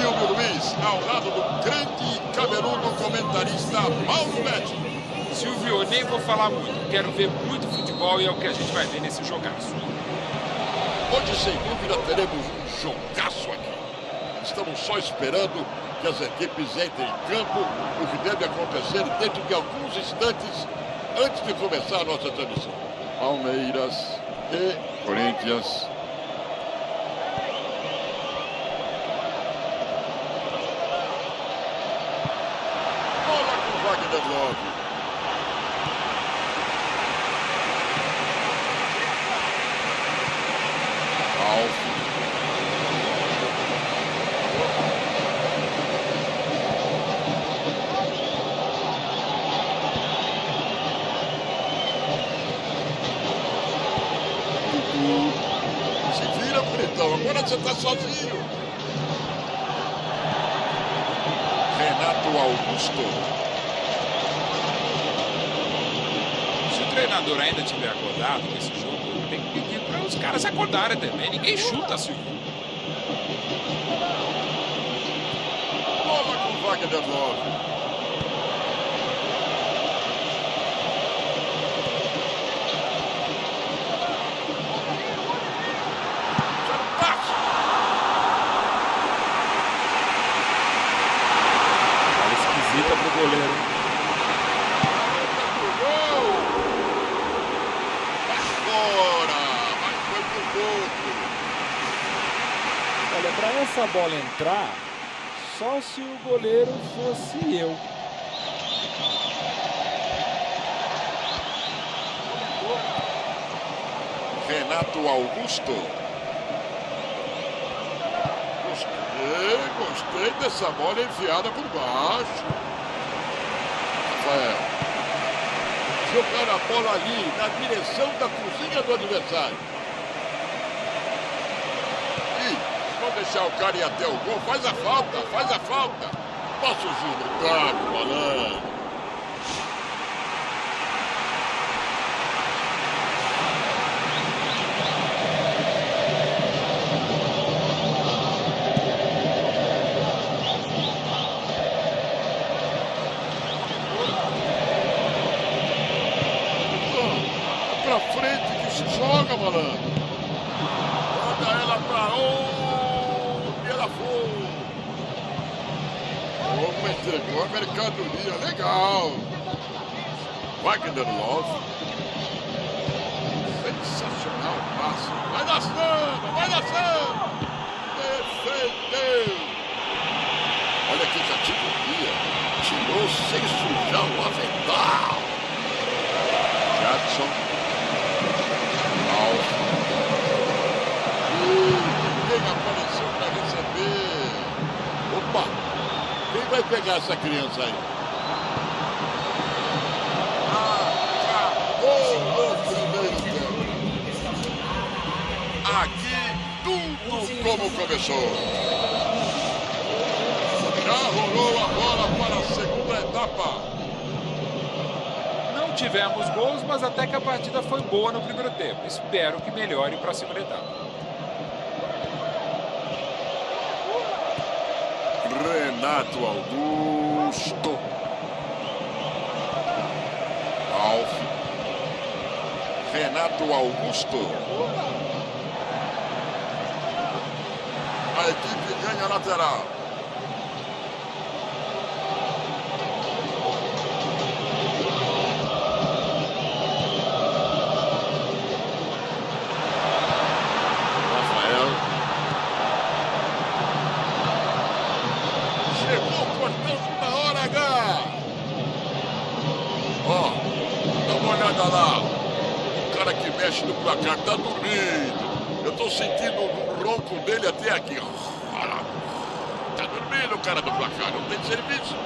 Silvio Luiz, ao lado do grande cabeludo comentarista Paulo Betti. Silvio, nem vou falar muito. Quero ver muito futebol e é o que a gente vai ver nesse jogaço. Hoje, sem dúvida, teremos um jogaço aqui. Estamos só esperando que as equipes entrem em campo, o que deve acontecer dentro de alguns instantes antes de começar a nossa transmissão. Palmeiras e Corinthians. Bola bonitão. Agora você tá sozinho. Renato Augusto. treinador ainda tiver acordado com esse jogo, tem que pedir para os caras acordarem também. Ninguém chuta, Silvio. Toma com vaga de 9. Essa bola entrar, só se o goleiro fosse eu. Renato Augusto. Gostei, gostei dessa bola enfiada por baixo. Rafael. Jogar a bola ali, na direção da cozinha do adversário. E, se não deixar o cara ir até o gol, faz a falta, faz a falta. Posso julgar, malandro. Entregou a mercadoria. Legal. Wagner Love. Sensacional passe. Vai na samba, vai na samba. Defendeu. Olha que categoria. Tirou sem sujar o avental. Jadson. Vai pegar essa criança aí? Acabou o primeiro tempo. Aqui tudo como começou. Já rolou a bola para a segunda etapa. Não tivemos gols, mas até que a partida foi boa no primeiro tempo. Espero que melhore para a segunda etapa. Renato Augusto. Alf. Renato Augusto. A equipe ganha lateral. Mexe no placar tá dormindo. Eu tô sentindo o ronco dele até aqui. Tá dormindo o cara do placar, não tem serviço.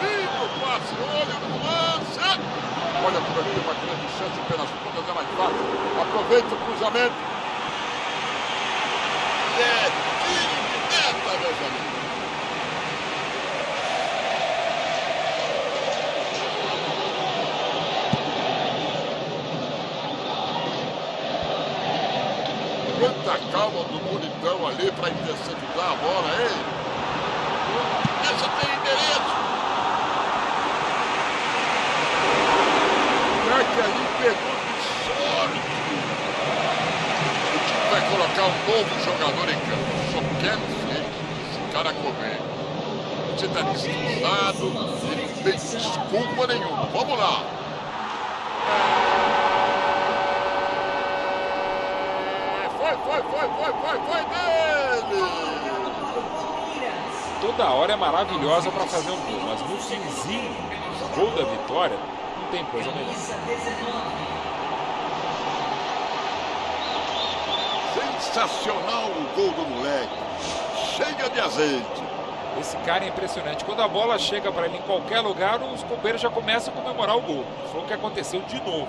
Lindo passe, olha o lance. Olha por aqui, uma grande chance pelas pontas, é mais fácil. Aproveita o cruzamento. É Quanta calma do. Militão ali para interceptar a bola, hein? Essa tem endereço. O que ali pegou de sorte. O time vai colocar um novo jogador em campo. Só quero ver esse cara correr. Você está descansado, ele não tem desculpa nenhuma. Vamos lá. Foi, foi, foi, foi, foi, dele! Toda hora é maravilhosa para fazer um gol, mas no finzinho, gol da vitória, não tem coisa melhor. Sensacional o gol do moleque. Chega de azeite. Esse cara é impressionante. Quando a bola chega para ele em qualquer lugar, os companheiros já começam a comemorar o gol. Foi o que aconteceu de novo.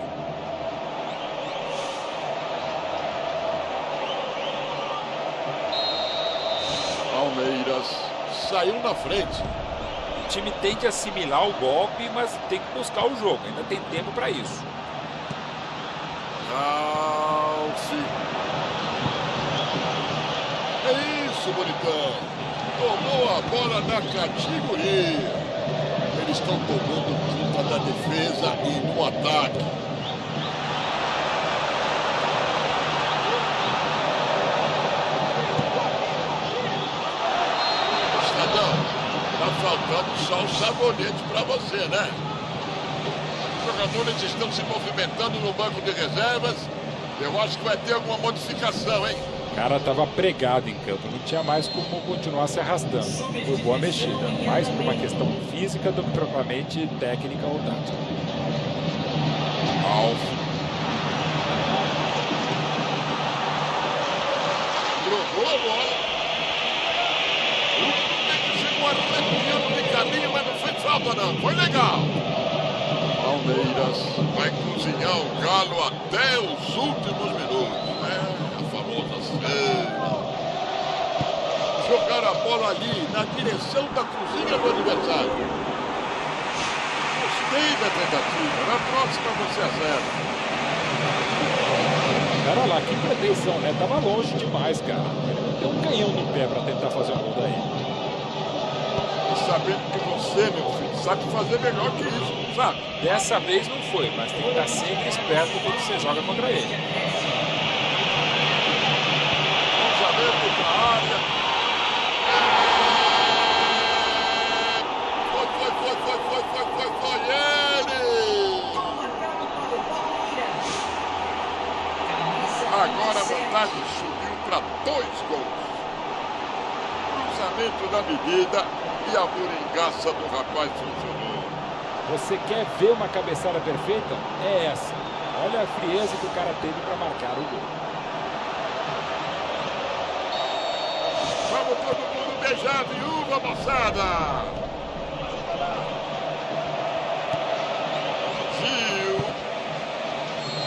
Palmeiras saiu na frente. O time tende a assimilar o golpe, mas tem que buscar o jogo. Ainda tem tempo para isso. Alce. É isso, bonitão. Tomou a bola na categoria. Eles estão tomando conta da defesa e no ataque. Estadão, tá faltando só o sabonete para você, né? Os jogadores estão se movimentando no banco de reservas. Eu acho que vai ter alguma modificação, hein? O cara estava pregado em campo, não tinha mais como continuar se arrastando. Foi boa mexida, mais por uma questão física do que propriamente técnica ou tática. Alf. Jogou a bola. O chegou arrepiando de caminho, Foi legal. Palmeiras vai cozinhar o galo até os últimos minutos. É, a famosa cena. Jogar a bola ali na direção da cozinha do adversário. Gostei da tentativa. Na próxima você acerta. Cara lá, que pretensão, né? Tava longe demais, cara. Tem um canhão no pé para tentar fazer um gol daí. E sabendo que você, meu filho, sabe fazer melhor que isso, sabe? Dessa vez não foi, mas tem que estar sempre esperto quando você joga contra ele. Cruzamento para a área. Foi, foi, foi, foi, foi, foi, foi, foi ele! Agora a vantagem subiu para dois gols. Cruzamento da medida e a moringaça do rapaz funcionou. Você quer ver uma cabeçada perfeita? É essa. Olha a frieza que o cara teve para marcar o gol. Vamos todo mundo beijar a viúva, moçada! Gil.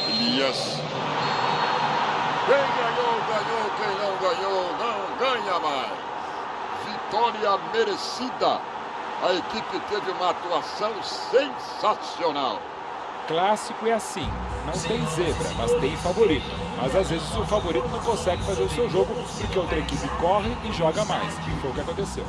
Elias. Quem ganhou, ganhou. Quem não ganhou, não ganha mais. Vitória merecida. A equipe teve uma atuação sensacional. Clássico é assim. Não tem zebra, mas tem favorito. Mas às vezes o favorito não consegue fazer o seu jogo porque outra equipe corre e joga mais. E foi o que aconteceu.